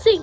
Sim.